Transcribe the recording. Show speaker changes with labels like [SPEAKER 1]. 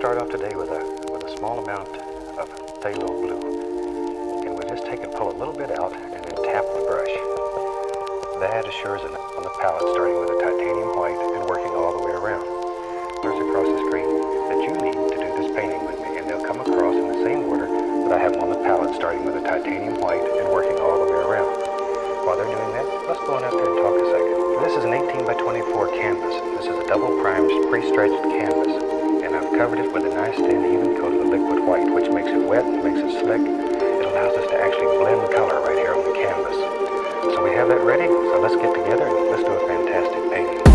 [SPEAKER 1] start off today with a, with a small amount of phthalo blue. And we'll just take and pull a little bit out and then tap the brush. That assures it on the palette starting with a titanium white and working all the way around. There's across the screen that you need to do this painting with me and they'll come across in the same order that I have them on the palette starting with a titanium white and working all the way around. While they're doing that, let's go on out there and talk a second. This is an 18 by 24 canvas. This is a double primed pre-stretched canvas covered it with a nice thin even coat of the liquid white which makes it wet, makes it slick. It allows us to actually blend color right here on the canvas. So we have that ready, so let's get together and let's do a fantastic painting.